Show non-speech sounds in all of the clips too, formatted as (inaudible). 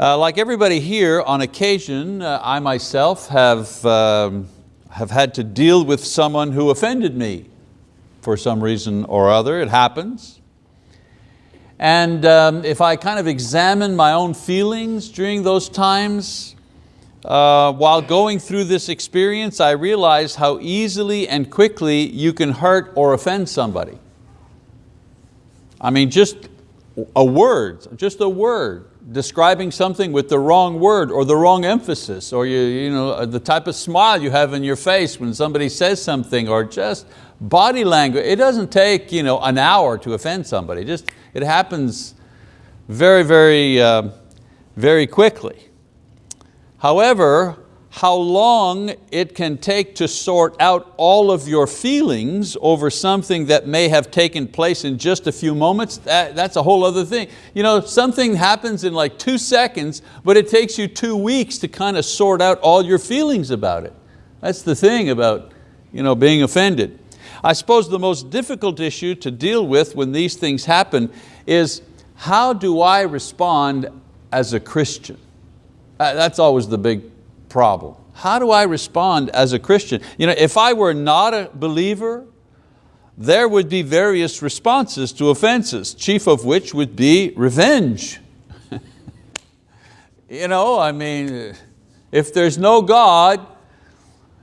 Uh, like everybody here, on occasion, uh, I myself have, um, have had to deal with someone who offended me for some reason or other, it happens. And um, if I kind of examine my own feelings during those times, uh, while going through this experience, I realize how easily and quickly you can hurt or offend somebody. I mean, just a word, just a word describing something with the wrong word or the wrong emphasis or you, you know, uh, the type of smile you have in your face when somebody says something or just body language. It doesn't take you know, an hour to offend somebody. Just, it happens very, very, uh, very quickly. However, how long it can take to sort out all of your feelings over something that may have taken place in just a few moments, that, that's a whole other thing. You know, something happens in like two seconds, but it takes you two weeks to kind of sort out all your feelings about it. That's the thing about you know, being offended. I suppose the most difficult issue to deal with when these things happen is how do I respond as a Christian? That's always the big problem. How do I respond as a Christian? You know, if I were not a believer, there would be various responses to offenses, chief of which would be revenge. (laughs) you know, I mean, if there's no God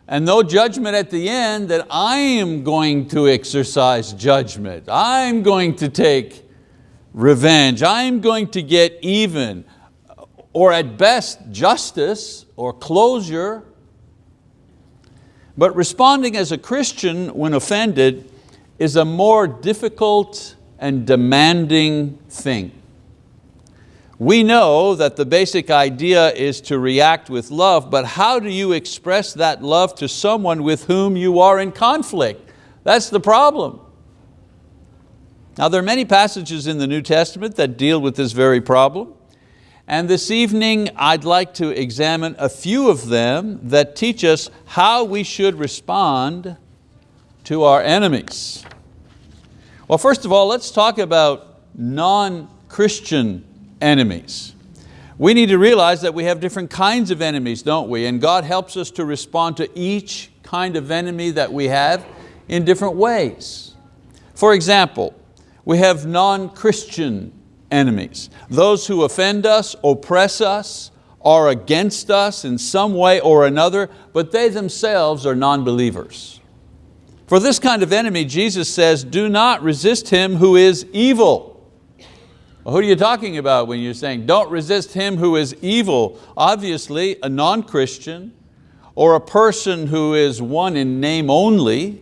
and no judgment at the end, then I am going to exercise judgment. I'm going to take revenge. I'm going to get even or at best justice or closure. But responding as a Christian when offended is a more difficult and demanding thing. We know that the basic idea is to react with love, but how do you express that love to someone with whom you are in conflict? That's the problem. Now there are many passages in the New Testament that deal with this very problem. And this evening I'd like to examine a few of them that teach us how we should respond to our enemies. Well, first of all, let's talk about non-Christian enemies. We need to realize that we have different kinds of enemies, don't we? And God helps us to respond to each kind of enemy that we have in different ways. For example, we have non-Christian enemies. Those who offend us, oppress us, are against us in some way or another, but they themselves are non-believers. For this kind of enemy, Jesus says, do not resist him who is evil. Well, who are you talking about when you're saying, don't resist him who is evil? Obviously, a non-Christian or a person who is one in name only,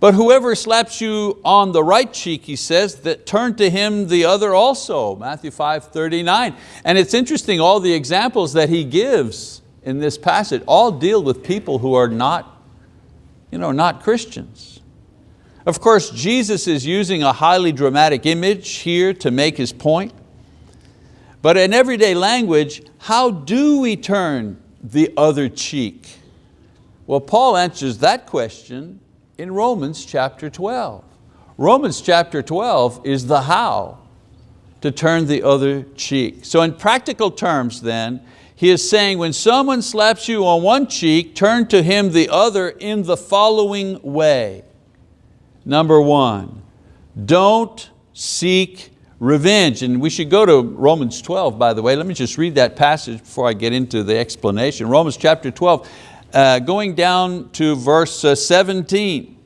but whoever slaps you on the right cheek, he says, that turn to him the other also, Matthew 5, 39. And it's interesting, all the examples that he gives in this passage all deal with people who are not, you know, not Christians. Of course, Jesus is using a highly dramatic image here to make his point. But in everyday language, how do we turn the other cheek? Well, Paul answers that question in Romans chapter 12. Romans chapter 12 is the how to turn the other cheek. So in practical terms then, he is saying when someone slaps you on one cheek, turn to him the other in the following way. Number one, don't seek revenge. And we should go to Romans 12, by the way. Let me just read that passage before I get into the explanation. Romans chapter 12, uh, going down to verse uh, 17.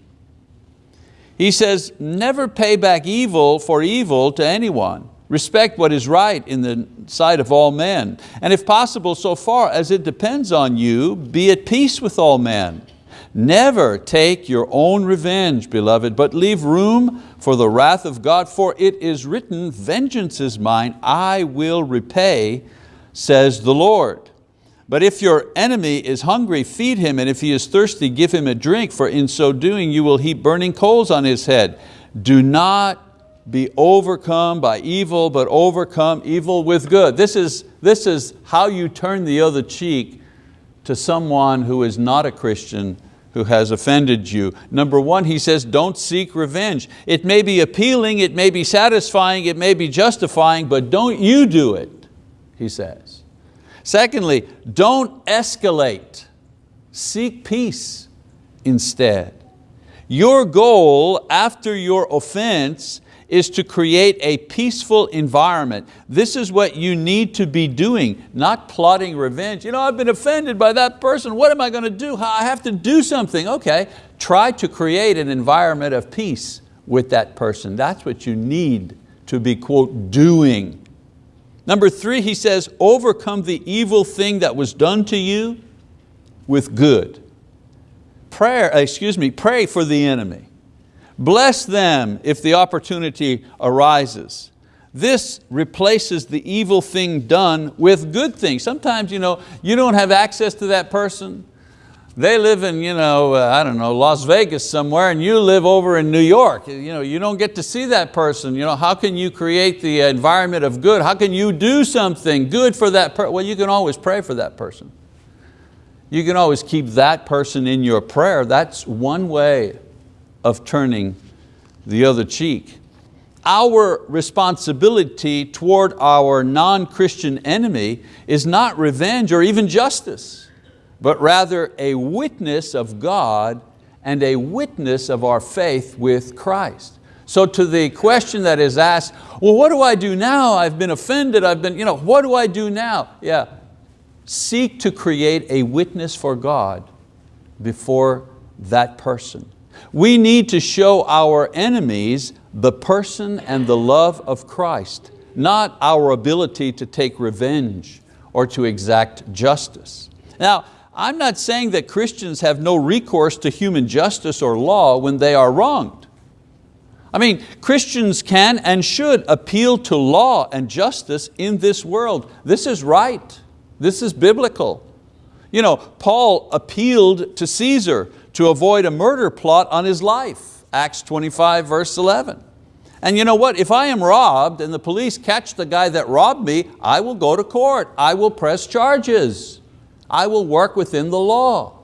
He says, never pay back evil for evil to anyone. Respect what is right in the sight of all men. And if possible, so far as it depends on you, be at peace with all men. Never take your own revenge, beloved, but leave room for the wrath of God, for it is written, vengeance is mine, I will repay, says the Lord. But if your enemy is hungry, feed him, and if he is thirsty, give him a drink, for in so doing you will heap burning coals on his head. Do not be overcome by evil, but overcome evil with good. This is, this is how you turn the other cheek to someone who is not a Christian who has offended you. Number one, he says, don't seek revenge. It may be appealing, it may be satisfying, it may be justifying, but don't you do it. he says. Secondly, don't escalate. Seek peace instead. Your goal after your offense is to create a peaceful environment. This is what you need to be doing, not plotting revenge. You know, I've been offended by that person. What am I going to do? I have to do something. Okay, try to create an environment of peace with that person. That's what you need to be, quote, doing. Number three, he says, overcome the evil thing that was done to you with good. Prayer, uh, excuse me, pray for the enemy. Bless them if the opportunity arises. This replaces the evil thing done with good things. Sometimes you, know, you don't have access to that person. They live in, you know, uh, I don't know, Las Vegas somewhere and you live over in New York. You, know, you don't get to see that person. You know, how can you create the environment of good? How can you do something good for that person? Well, you can always pray for that person. You can always keep that person in your prayer. That's one way of turning the other cheek. Our responsibility toward our non-Christian enemy is not revenge or even justice, but rather a witness of God and a witness of our faith with Christ. So to the question that is asked, well, what do I do now? I've been offended, I've been, you know, what do I do now? Yeah, seek to create a witness for God before that person. We need to show our enemies the person and the love of Christ, not our ability to take revenge or to exact justice. Now, I'm not saying that Christians have no recourse to human justice or law when they are wronged. I mean, Christians can and should appeal to law and justice in this world. This is right, this is biblical. You know, Paul appealed to Caesar to avoid a murder plot on his life, Acts 25 verse 11. And you know what, if I am robbed and the police catch the guy that robbed me, I will go to court, I will press charges. I will work within the law.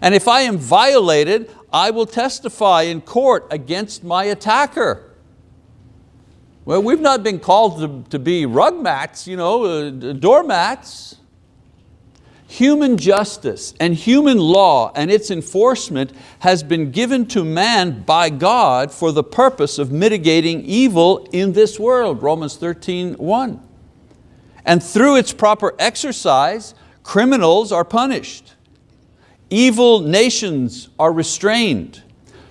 And if I am violated, I will testify in court against my attacker. Well, we've not been called to, to be rug mats, you know, uh, doormats. Human justice and human law and its enforcement has been given to man by God for the purpose of mitigating evil in this world, Romans 13, 1. And through its proper exercise, criminals are punished. Evil nations are restrained.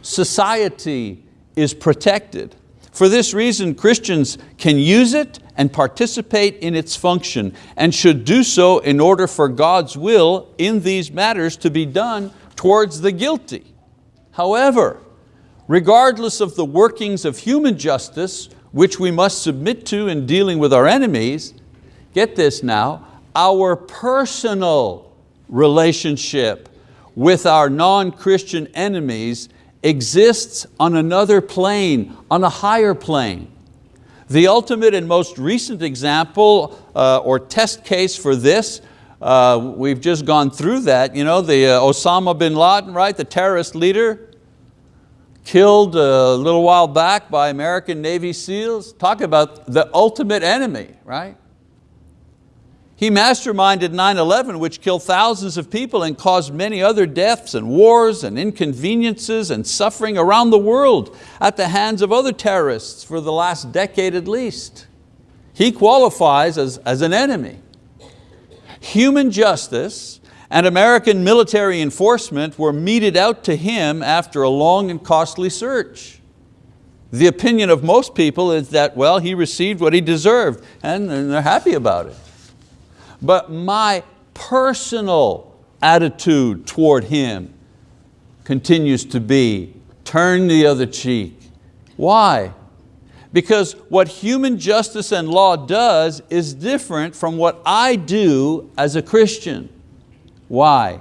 Society is protected. For this reason, Christians can use it and participate in its function and should do so in order for God's will in these matters to be done towards the guilty. However, regardless of the workings of human justice, which we must submit to in dealing with our enemies, get this now, our personal relationship with our non-Christian enemies exists on another plane, on a higher plane. The ultimate and most recent example uh, or test case for this, uh, we've just gone through that, you know, the uh, Osama bin Laden, right, the terrorist leader, killed a little while back by American Navy SEALs. Talk about the ultimate enemy, right? He masterminded 9-11, which killed thousands of people and caused many other deaths and wars and inconveniences and suffering around the world at the hands of other terrorists for the last decade at least. He qualifies as, as an enemy. Human justice and American military enforcement were meted out to him after a long and costly search. The opinion of most people is that, well, he received what he deserved and, and they're happy about it but my personal attitude toward Him continues to be, turn the other cheek. Why? Because what human justice and law does is different from what I do as a Christian. Why?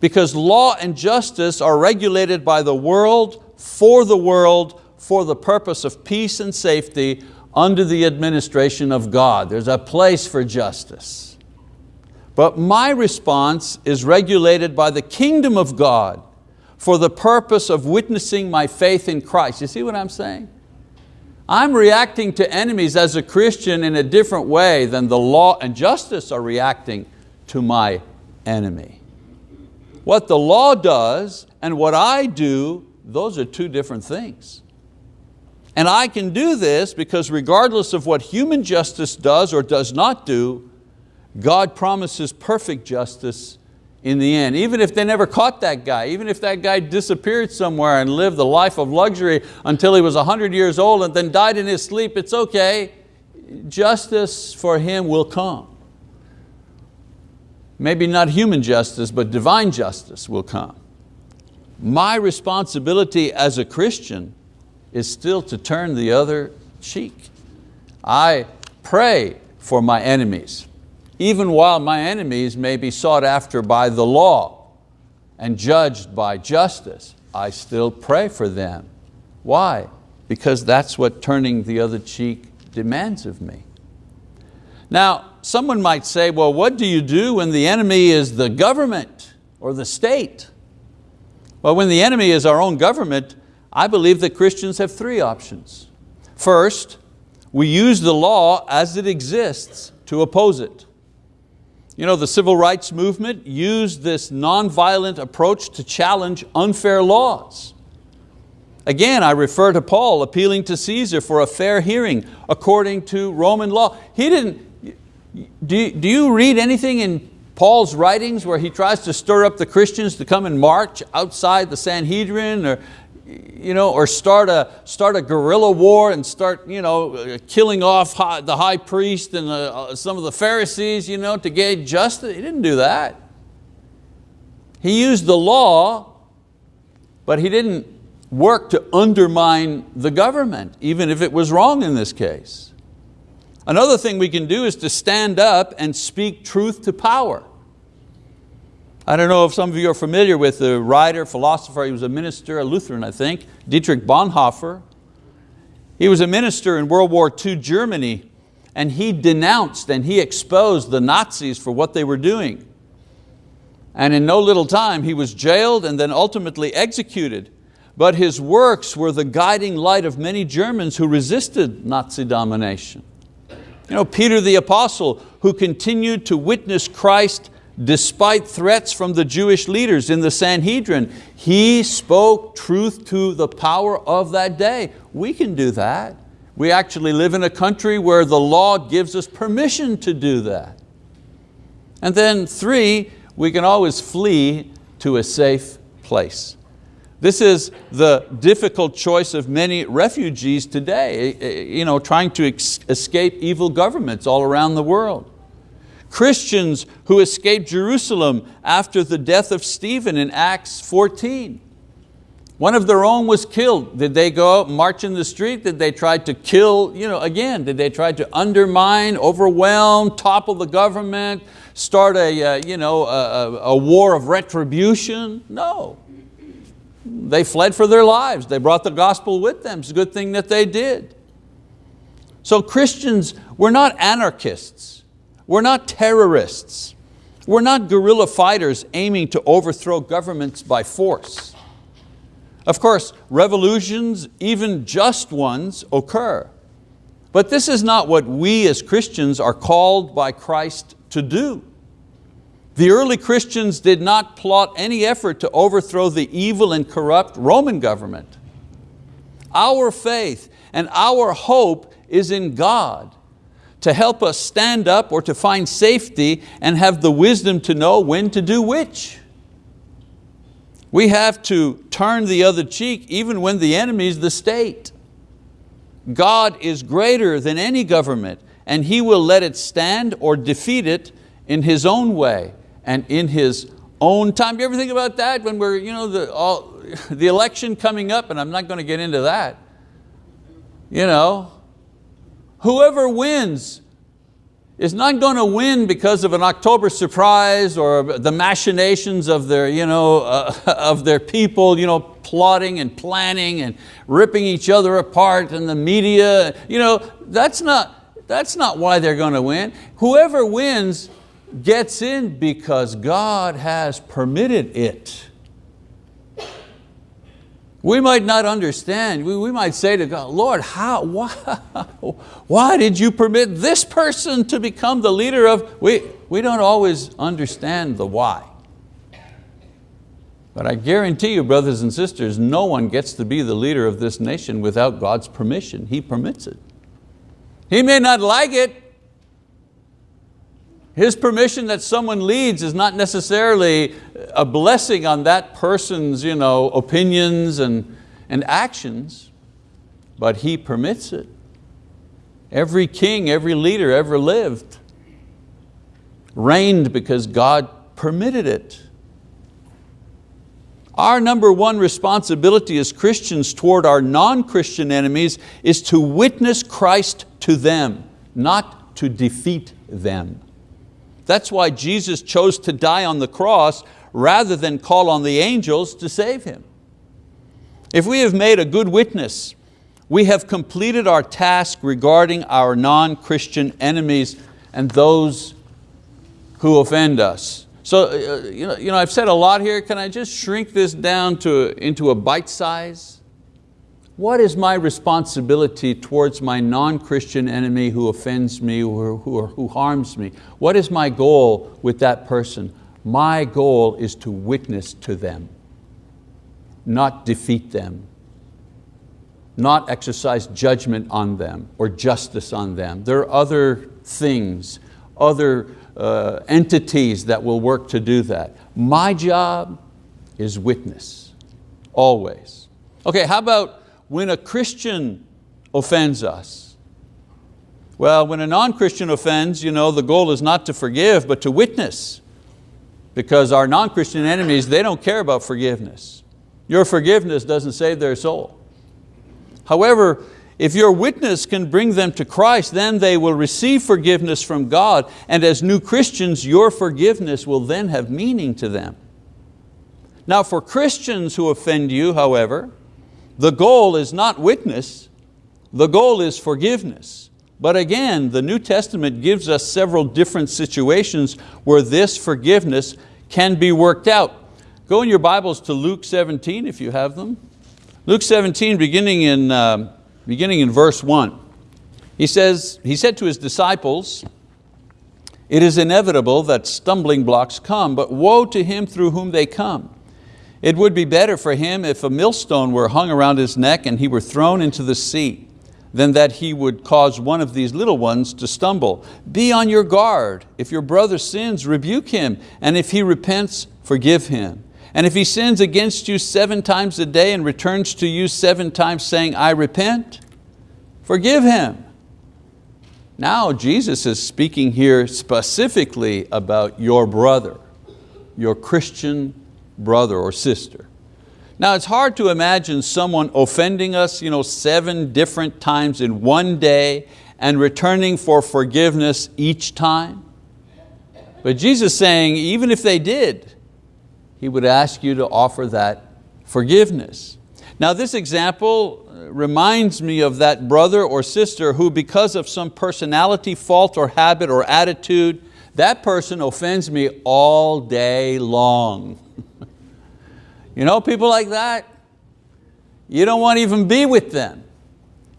Because law and justice are regulated by the world, for the world, for the purpose of peace and safety under the administration of God. There's a place for justice. But my response is regulated by the kingdom of God for the purpose of witnessing my faith in Christ. You see what I'm saying? I'm reacting to enemies as a Christian in a different way than the law and justice are reacting to my enemy. What the law does and what I do, those are two different things. And I can do this because regardless of what human justice does or does not do, God promises perfect justice in the end. Even if they never caught that guy, even if that guy disappeared somewhere and lived the life of luxury until he was 100 years old and then died in his sleep, it's okay. Justice for him will come. Maybe not human justice, but divine justice will come. My responsibility as a Christian is still to turn the other cheek. I pray for my enemies even while my enemies may be sought after by the law and judged by justice, I still pray for them. Why? Because that's what turning the other cheek demands of me. Now, someone might say, well, what do you do when the enemy is the government or the state? Well, when the enemy is our own government, I believe that Christians have three options. First, we use the law as it exists to oppose it. You know, the civil rights movement used this nonviolent approach to challenge unfair laws. Again, I refer to Paul appealing to Caesar for a fair hearing according to Roman law. He didn't, do, do you read anything in Paul's writings where he tries to stir up the Christians to come and march outside the Sanhedrin or you know, or start a, start a guerrilla war and start you know, killing off the high priest and the, uh, some of the Pharisees you know, to gain justice. He didn't do that. He used the law, but he didn't work to undermine the government, even if it was wrong in this case. Another thing we can do is to stand up and speak truth to power. I don't know if some of you are familiar with the writer, philosopher, he was a minister, a Lutheran I think, Dietrich Bonhoeffer. He was a minister in World War II Germany and he denounced and he exposed the Nazis for what they were doing. And in no little time he was jailed and then ultimately executed. But his works were the guiding light of many Germans who resisted Nazi domination. You know, Peter the apostle who continued to witness Christ despite threats from the Jewish leaders in the Sanhedrin, he spoke truth to the power of that day. We can do that. We actually live in a country where the law gives us permission to do that. And then three, we can always flee to a safe place. This is the difficult choice of many refugees today, eh, eh, you know, trying to escape evil governments all around the world. Christians who escaped Jerusalem after the death of Stephen in Acts 14. One of their own was killed. Did they go march in the street? Did they try to kill, you know, again, did they try to undermine, overwhelm, topple the government, start a, uh, you know, a, a war of retribution? No. They fled for their lives. They brought the gospel with them. It's a good thing that they did. So Christians, we're not anarchists. We're not terrorists. We're not guerrilla fighters aiming to overthrow governments by force. Of course, revolutions, even just ones, occur. But this is not what we as Christians are called by Christ to do. The early Christians did not plot any effort to overthrow the evil and corrupt Roman government. Our faith and our hope is in God to help us stand up or to find safety and have the wisdom to know when to do which. We have to turn the other cheek even when the enemy is the state. God is greater than any government and He will let it stand or defeat it in His own way and in His own time. You ever think about that when we're, you know, the, all, (laughs) the election coming up, and I'm not going to get into that. You know, whoever wins is not going to win because of an October surprise or the machinations of their, you know, uh, (laughs) of their people you know, plotting and planning and ripping each other apart and the media. You know, that's, not, that's not why they're going to win. Whoever wins gets in because God has permitted it. We might not understand. We, we might say to God, Lord, how, (laughs) why, why did you permit this person to become the leader of, we, we don't always understand the why. But I guarantee you, brothers and sisters, no one gets to be the leader of this nation without God's permission. He permits it. He may not like it. His permission that someone leads is not necessarily a blessing on that person's you know, opinions and, and actions, but He permits it. Every king, every leader ever lived reigned because God permitted it. Our number one responsibility as Christians toward our non-Christian enemies is to witness Christ to them, not to defeat them. That's why Jesus chose to die on the cross rather than call on the angels to save Him. If we have made a good witness, we have completed our task regarding our non-Christian enemies and those who offend us. So uh, you, know, you know, I've said a lot here. Can I just shrink this down to, into a bite size? What is my responsibility towards my non-Christian enemy who offends me or who, who harms me? What is my goal with that person? My goal is to witness to them, not defeat them, not exercise judgment on them or justice on them. There are other things, other uh, entities that will work to do that. My job is witness, always. Okay, how about when a Christian offends us? Well, when a non-Christian offends, you know, the goal is not to forgive, but to witness. Because our non-Christian enemies, they don't care about forgiveness. Your forgiveness doesn't save their soul. However, if your witness can bring them to Christ, then they will receive forgiveness from God, and as new Christians, your forgiveness will then have meaning to them. Now for Christians who offend you, however, the goal is not witness, the goal is forgiveness. But again, the New Testament gives us several different situations where this forgiveness can be worked out. Go in your Bibles to Luke 17 if you have them. Luke 17 beginning in um, beginning in verse one. He says, he said to his disciples, it is inevitable that stumbling blocks come, but woe to him through whom they come. It would be better for him if a millstone were hung around his neck and he were thrown into the sea, than that he would cause one of these little ones to stumble. Be on your guard. If your brother sins, rebuke him, and if he repents, forgive him. And if he sins against you seven times a day and returns to you seven times saying, I repent, forgive him. Now Jesus is speaking here specifically about your brother, your Christian brother or sister. Now it's hard to imagine someone offending us you know, seven different times in one day and returning for forgiveness each time. But Jesus saying, even if they did, he would ask you to offer that forgiveness. Now this example reminds me of that brother or sister who because of some personality fault or habit or attitude, that person offends me all day long. You know people like that? You don't want to even be with them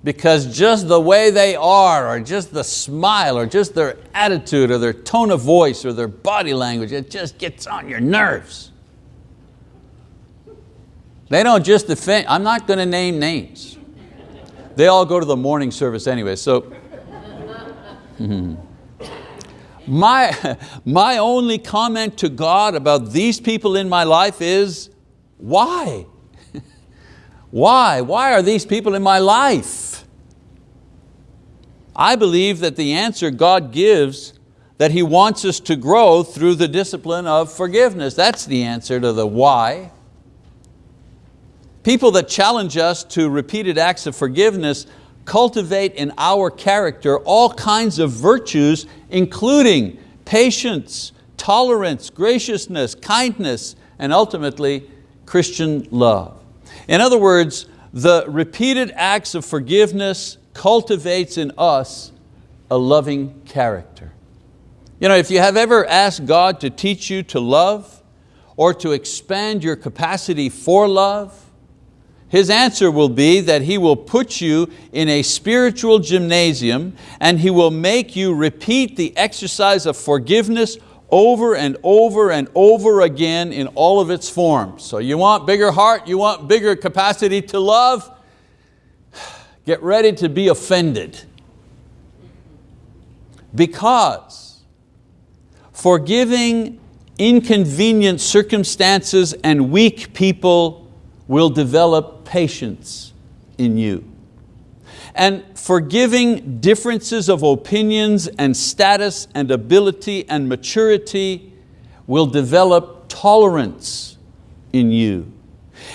because just the way they are or just the smile or just their attitude or their tone of voice or their body language, it just gets on your nerves. They don't just defend, I'm not going to name names. They all go to the morning service anyway, so. (laughs) my, (laughs) my only comment to God about these people in my life is, why? why? Why are these people in my life? I believe that the answer God gives that He wants us to grow through the discipline of forgiveness. That's the answer to the why. People that challenge us to repeated acts of forgiveness cultivate in our character all kinds of virtues, including patience, tolerance, graciousness, kindness, and ultimately Christian love. In other words, the repeated acts of forgiveness cultivates in us a loving character. You know, if you have ever asked God to teach you to love or to expand your capacity for love, his answer will be that he will put you in a spiritual gymnasium and he will make you repeat the exercise of forgiveness over and over and over again in all of its forms. So you want bigger heart, you want bigger capacity to love, (sighs) get ready to be offended. Because forgiving inconvenient circumstances and weak people will develop patience in you. And forgiving differences of opinions and status and ability and maturity will develop tolerance in you.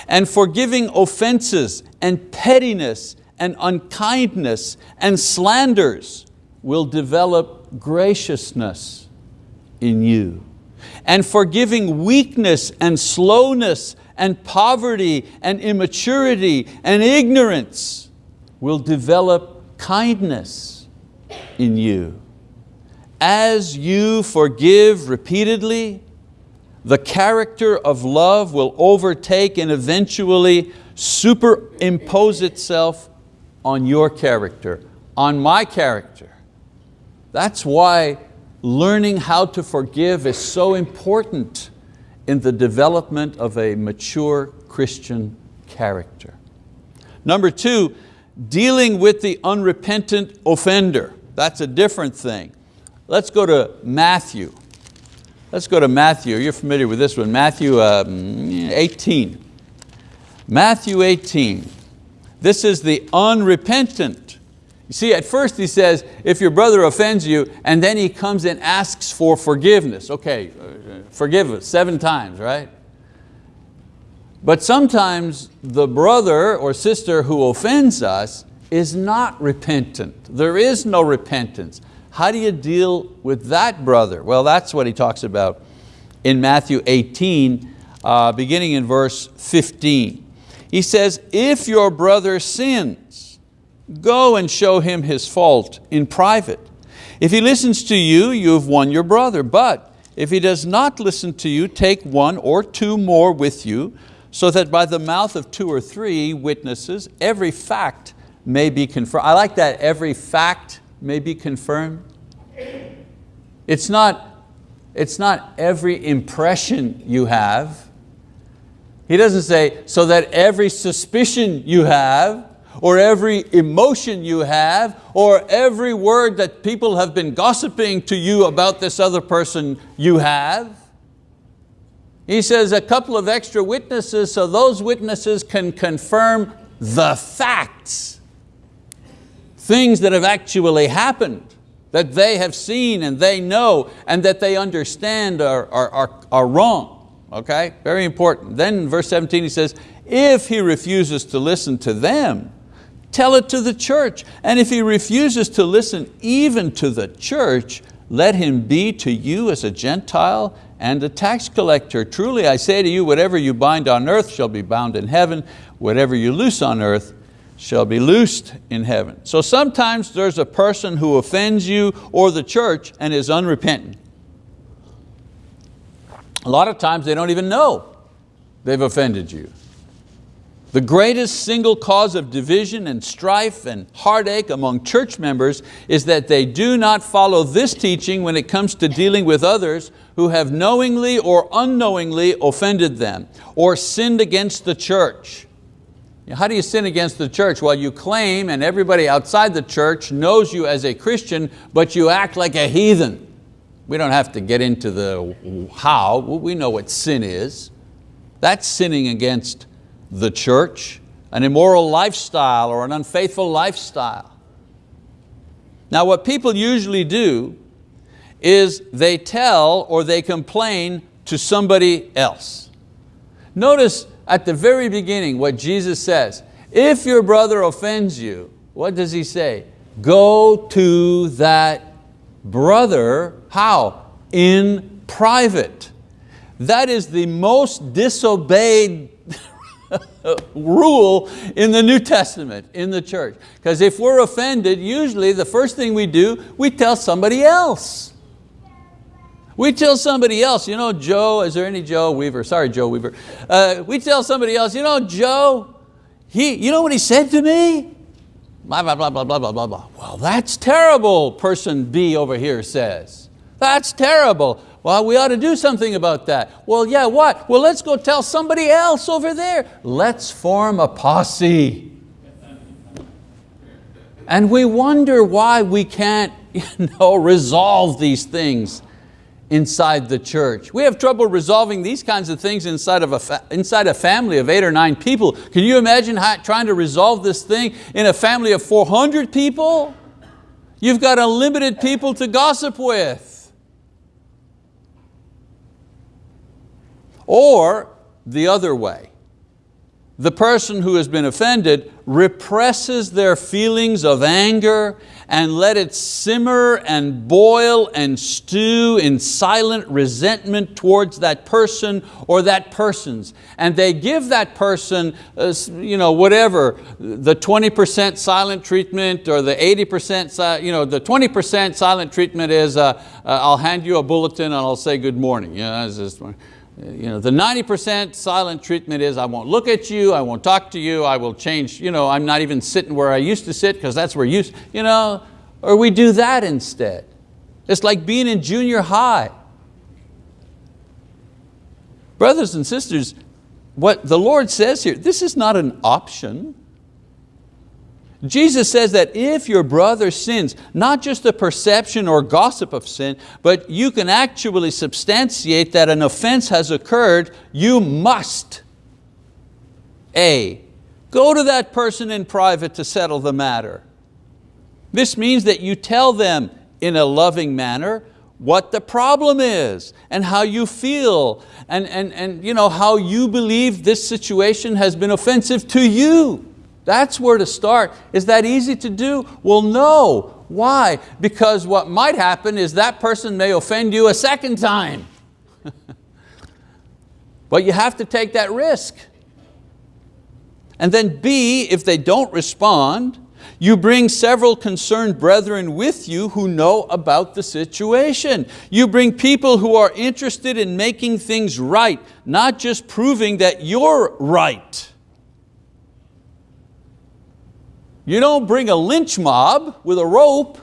And forgiving offenses and pettiness and unkindness and slanders will develop graciousness in you. And forgiving weakness and slowness and poverty and immaturity and ignorance will develop kindness in you. As you forgive repeatedly, the character of love will overtake and eventually superimpose itself on your character, on my character. That's why learning how to forgive is so important in the development of a mature Christian character. Number two, dealing with the unrepentant offender. That's a different thing. Let's go to Matthew. Let's go to Matthew, you're familiar with this one, Matthew um, 18. Matthew 18. This is the unrepentant you see, at first he says, if your brother offends you, and then he comes and asks for forgiveness. Okay, uh, forgive us seven times, right? But sometimes the brother or sister who offends us is not repentant. There is no repentance. How do you deal with that brother? Well, that's what he talks about in Matthew 18, uh, beginning in verse 15. He says, if your brother sins, Go and show him his fault in private. If he listens to you, you have won your brother. But if he does not listen to you, take one or two more with you, so that by the mouth of two or three witnesses, every fact may be confirmed. I like that, every fact may be confirmed. It's not, it's not every impression you have. He doesn't say, so that every suspicion you have or every emotion you have, or every word that people have been gossiping to you about this other person you have. He says a couple of extra witnesses so those witnesses can confirm the facts, things that have actually happened, that they have seen and they know and that they understand are, are, are, are wrong. Okay, very important. Then in verse 17 he says, if he refuses to listen to them, Tell it to the church. And if he refuses to listen even to the church, let him be to you as a Gentile and the tax collector. Truly I say to you, whatever you bind on earth shall be bound in heaven, whatever you loose on earth shall be loosed in heaven. So sometimes there's a person who offends you or the church and is unrepentant. A lot of times they don't even know they've offended you. The greatest single cause of division and strife and heartache among church members is that they do not follow this teaching when it comes to dealing with others who have knowingly or unknowingly offended them or sinned against the church. How do you sin against the church? Well, you claim and everybody outside the church knows you as a Christian, but you act like a heathen. We don't have to get into the how, we know what sin is. That's sinning against the church, an immoral lifestyle or an unfaithful lifestyle. Now what people usually do is they tell or they complain to somebody else. Notice at the very beginning what Jesus says, if your brother offends you, what does he say? Go to that brother, how? In private. That is the most disobeyed (laughs) rule in the New Testament, in the church. Because if we're offended, usually the first thing we do, we tell somebody else. We tell somebody else, you know, Joe, is there any Joe Weaver? Sorry, Joe Weaver. Uh, we tell somebody else, you know, Joe, he, you know what he said to me? Blah, blah, blah, blah, blah, blah, blah, blah. Well, that's terrible, person B over here says. That's terrible. Well, we ought to do something about that. Well, yeah, what? Well, let's go tell somebody else over there. Let's form a posse. And we wonder why we can't (laughs) you know, resolve these things inside the church. We have trouble resolving these kinds of things inside, of a, inside a family of eight or nine people. Can you imagine how, trying to resolve this thing in a family of 400 people? You've got unlimited people to gossip with. Or the other way, the person who has been offended represses their feelings of anger and let it simmer and boil and stew in silent resentment towards that person or that persons. And they give that person, uh, you know, whatever, the 20% silent treatment or the 80%, you know, the 20% silent treatment is uh, uh, I'll hand you a bulletin and I'll say good morning. You know, you know, the 90% silent treatment is I won't look at you, I won't talk to you, I will change, you know, I'm not even sitting where I used to sit because that's where you, you know, or we do that instead. It's like being in junior high. Brothers and sisters, what the Lord says here, this is not an option. Jesus says that if your brother sins, not just a perception or gossip of sin, but you can actually substantiate that an offense has occurred, you must, A, go to that person in private to settle the matter. This means that you tell them in a loving manner what the problem is and how you feel and, and, and you know, how you believe this situation has been offensive to you. That's where to start. Is that easy to do? Well, no. Why? Because what might happen is that person may offend you a second time. (laughs) but you have to take that risk. And then B, if they don't respond, you bring several concerned brethren with you who know about the situation. You bring people who are interested in making things right, not just proving that you're right. You don't bring a lynch mob with a rope.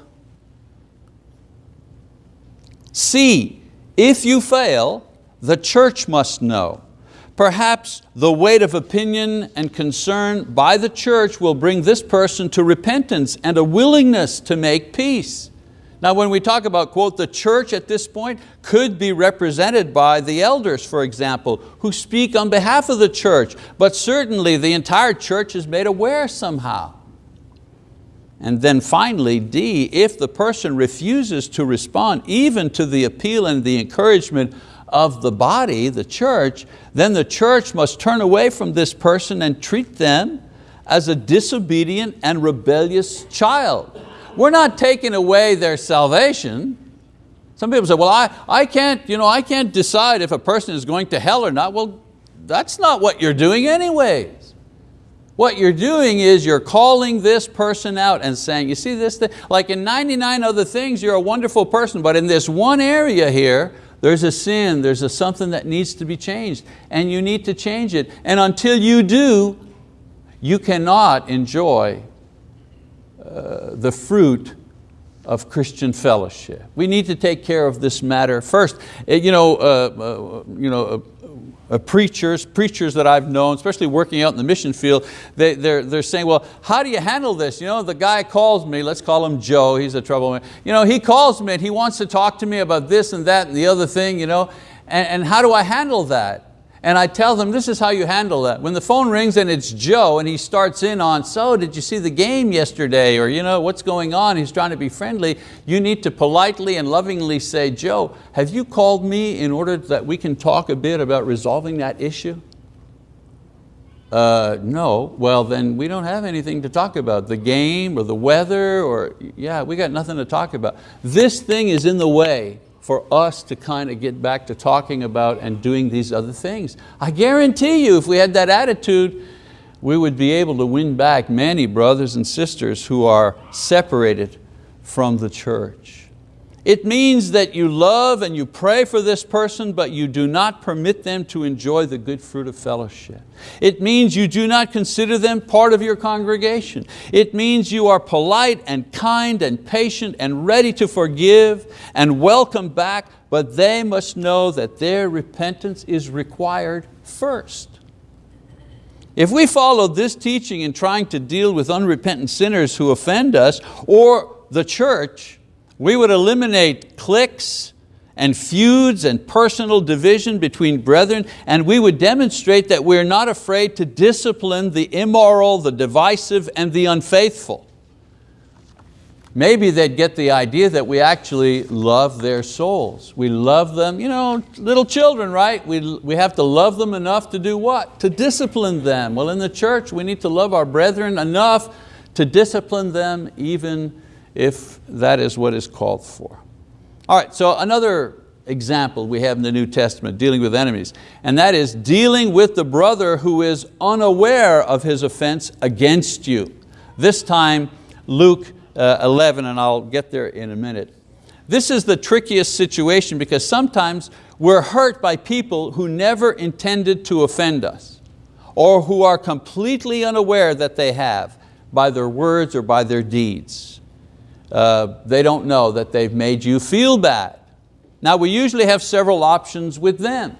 C, if you fail, the church must know. Perhaps the weight of opinion and concern by the church will bring this person to repentance and a willingness to make peace. Now when we talk about, quote, the church at this point could be represented by the elders, for example, who speak on behalf of the church, but certainly the entire church is made aware somehow. And then finally, D, if the person refuses to respond even to the appeal and the encouragement of the body, the church, then the church must turn away from this person and treat them as a disobedient and rebellious child. We're not taking away their salvation. Some people say, well, I, I, can't, you know, I can't decide if a person is going to hell or not. Well, that's not what you're doing anyways. What you're doing is you're calling this person out and saying, you see this thing? Like in 99 other things, you're a wonderful person, but in this one area here, there's a sin, there's a something that needs to be changed, and you need to change it. And until you do, you cannot enjoy uh, the fruit of Christian fellowship. We need to take care of this matter first. You know, uh, uh, you know, uh, preachers, preachers that I've known, especially working out in the mission field, they, they're, they're saying, well, how do you handle this? You know, the guy calls me, let's call him Joe, he's a troublemaker. You know, he calls me and he wants to talk to me about this and that and the other thing, you know, and, and how do I handle that? And I tell them, this is how you handle that. When the phone rings and it's Joe and he starts in on, so did you see the game yesterday? Or you know, what's going on? He's trying to be friendly. You need to politely and lovingly say, Joe, have you called me in order that we can talk a bit about resolving that issue? Uh, no, well then we don't have anything to talk about. The game or the weather or, yeah, we got nothing to talk about. This thing is in the way for us to kind of get back to talking about and doing these other things. I guarantee you if we had that attitude, we would be able to win back many brothers and sisters who are separated from the church. It means that you love and you pray for this person, but you do not permit them to enjoy the good fruit of fellowship. It means you do not consider them part of your congregation. It means you are polite and kind and patient and ready to forgive and welcome back, but they must know that their repentance is required first. If we follow this teaching in trying to deal with unrepentant sinners who offend us, or the church, we would eliminate cliques and feuds and personal division between brethren, and we would demonstrate that we're not afraid to discipline the immoral, the divisive, and the unfaithful. Maybe they'd get the idea that we actually love their souls. We love them, you know, little children, right? We, we have to love them enough to do what? To discipline them. Well, in the church, we need to love our brethren enough to discipline them even if that is what is called for. All right, so another example we have in the New Testament dealing with enemies, and that is dealing with the brother who is unaware of his offense against you. This time, Luke uh, 11, and I'll get there in a minute. This is the trickiest situation because sometimes we're hurt by people who never intended to offend us or who are completely unaware that they have by their words or by their deeds uh, they don't know that they've made you feel bad. Now we usually have several options with them.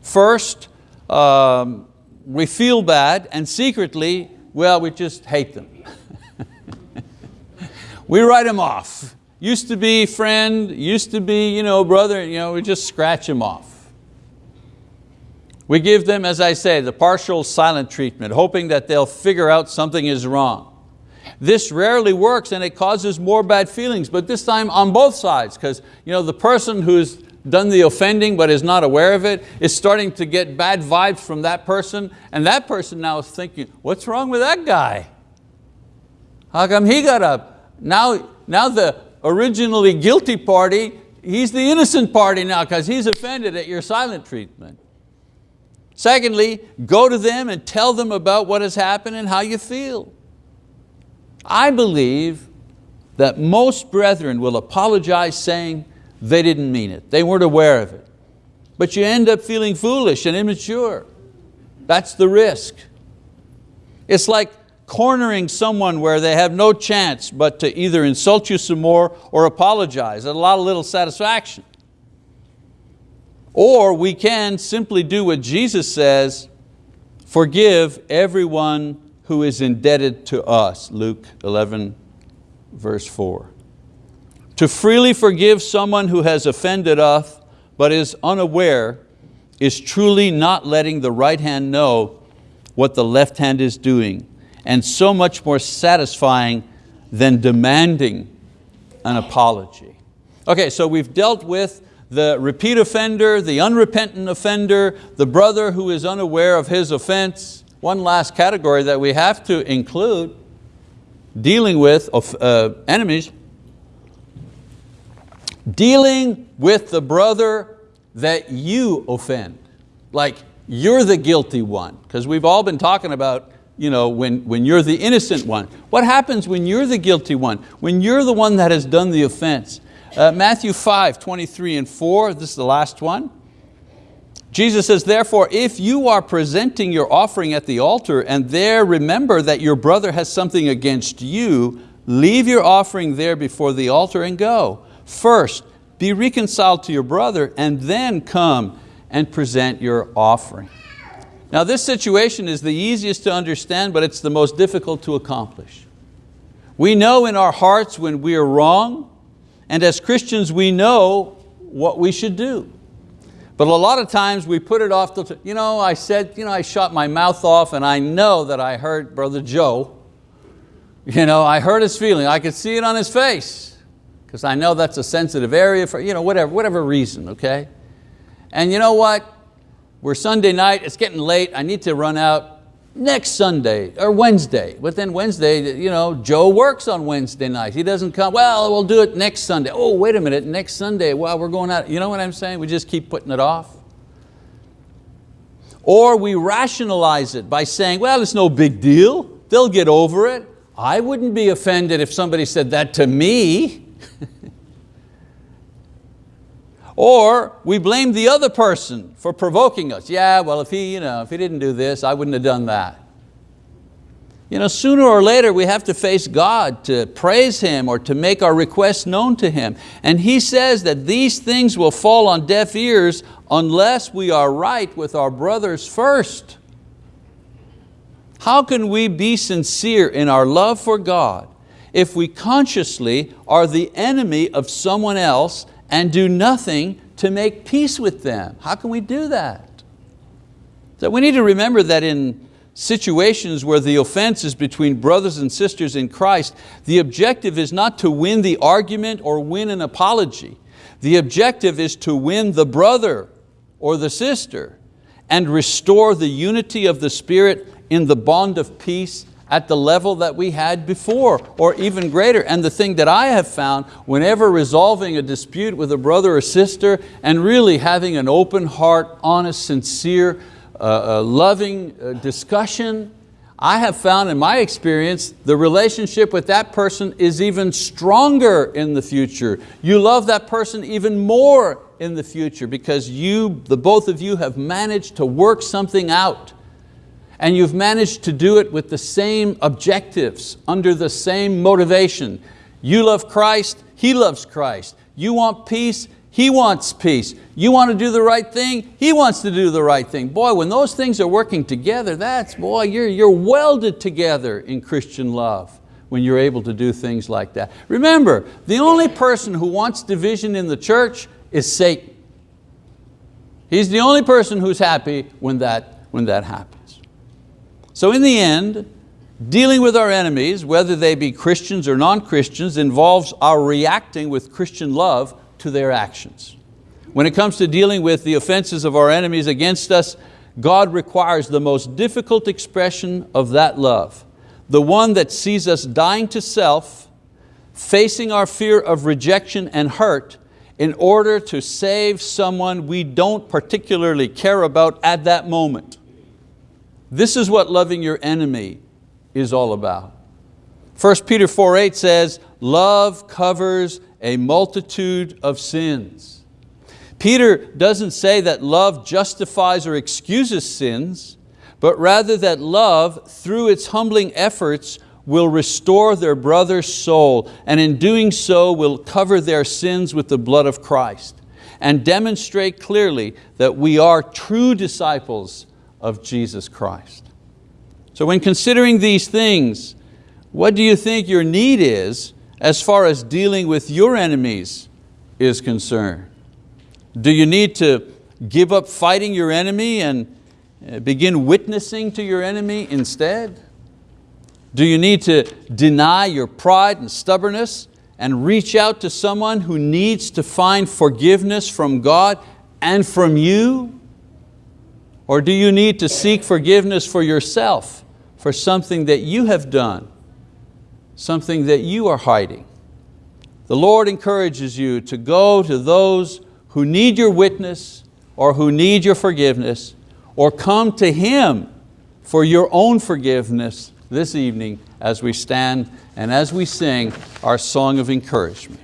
First, um, we feel bad and secretly, well, we just hate them. (laughs) we write them off. Used to be friend, used to be you know, brother, you know, we just scratch them off. We give them, as I say, the partial silent treatment, hoping that they'll figure out something is wrong. This rarely works and it causes more bad feelings, but this time on both sides, because you know, the person who's done the offending but is not aware of it is starting to get bad vibes from that person and that person now is thinking, what's wrong with that guy? How come he got up? Now, now the originally guilty party, he's the innocent party now because he's offended at your silent treatment. Secondly, go to them and tell them about what has happened and how you feel. I believe that most brethren will apologize saying they didn't mean it, they weren't aware of it. But you end up feeling foolish and immature. That's the risk. It's like cornering someone where they have no chance but to either insult you some more or apologize a lot of little satisfaction. Or we can simply do what Jesus says, forgive everyone who is indebted to us, Luke 11, verse 4. To freely forgive someone who has offended us but is unaware is truly not letting the right hand know what the left hand is doing and so much more satisfying than demanding an apology. Okay, so we've dealt with the repeat offender, the unrepentant offender, the brother who is unaware of his offense, one last category that we have to include, dealing with uh, enemies, dealing with the brother that you offend. Like you're the guilty one, because we've all been talking about you know, when, when you're the innocent one. What happens when you're the guilty one? When you're the one that has done the offense? Uh, Matthew 5, 23 and 4, this is the last one. Jesus says, therefore, if you are presenting your offering at the altar and there remember that your brother has something against you, leave your offering there before the altar and go. First, be reconciled to your brother and then come and present your offering. Now this situation is the easiest to understand, but it's the most difficult to accomplish. We know in our hearts when we are wrong, and as Christians we know what we should do. But a lot of times we put it off, you know, I said, you know, I shot my mouth off and I know that I hurt Brother Joe. You know, I hurt his feeling, I could see it on his face because I know that's a sensitive area for, you know, whatever, whatever reason, okay? And you know what? We're Sunday night, it's getting late, I need to run out next Sunday or Wednesday. But then Wednesday, you know, Joe works on Wednesday night. He doesn't come, well, we'll do it next Sunday. Oh, wait a minute, next Sunday, well, we're going out. You know what I'm saying? We just keep putting it off. Or we rationalize it by saying, well, it's no big deal. They'll get over it. I wouldn't be offended if somebody said that to me. (laughs) Or we blame the other person for provoking us. Yeah, well, if he, you know, if he didn't do this, I wouldn't have done that. You know, sooner or later we have to face God to praise Him or to make our requests known to Him. And He says that these things will fall on deaf ears unless we are right with our brothers first. How can we be sincere in our love for God if we consciously are the enemy of someone else and do nothing to make peace with them. How can we do that? So we need to remember that in situations where the offense is between brothers and sisters in Christ, the objective is not to win the argument or win an apology. The objective is to win the brother or the sister and restore the unity of the Spirit in the bond of peace at the level that we had before or even greater. And the thing that I have found whenever resolving a dispute with a brother or sister and really having an open heart, honest, sincere, uh, uh, loving uh, discussion, I have found in my experience the relationship with that person is even stronger in the future. You love that person even more in the future because you, the both of you have managed to work something out and you've managed to do it with the same objectives, under the same motivation. You love Christ, He loves Christ. You want peace, He wants peace. You want to do the right thing, He wants to do the right thing. Boy, when those things are working together, that's, boy, you're, you're welded together in Christian love when you're able to do things like that. Remember, the only person who wants division in the church is Satan. He's the only person who's happy when that, when that happens. So in the end, dealing with our enemies, whether they be Christians or non-Christians, involves our reacting with Christian love to their actions. When it comes to dealing with the offenses of our enemies against us, God requires the most difficult expression of that love, the one that sees us dying to self, facing our fear of rejection and hurt in order to save someone we don't particularly care about at that moment. This is what loving your enemy is all about. 1 Peter 4.8 says, love covers a multitude of sins. Peter doesn't say that love justifies or excuses sins, but rather that love, through its humbling efforts, will restore their brother's soul, and in doing so will cover their sins with the blood of Christ, and demonstrate clearly that we are true disciples of Jesus Christ. So when considering these things, what do you think your need is as far as dealing with your enemies is concerned? Do you need to give up fighting your enemy and uh, begin witnessing to your enemy instead? Do you need to deny your pride and stubbornness and reach out to someone who needs to find forgiveness from God and from you? Or do you need to seek forgiveness for yourself for something that you have done, something that you are hiding? The Lord encourages you to go to those who need your witness or who need your forgiveness or come to Him for your own forgiveness this evening as we stand and as we sing our song of encouragement.